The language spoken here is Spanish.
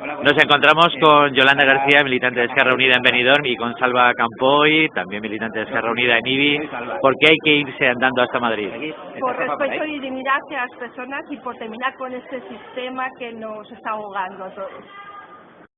Nos encontramos con Yolanda García, militante de Esquerra Unida en Benidorm, y con Salva Campoy, también militante de Esquerra Unida en IBI. ¿Por qué hay que irse andando hasta Madrid? Por respeto y dignidad hacia las personas y por terminar con este sistema que nos está ahogando a todos.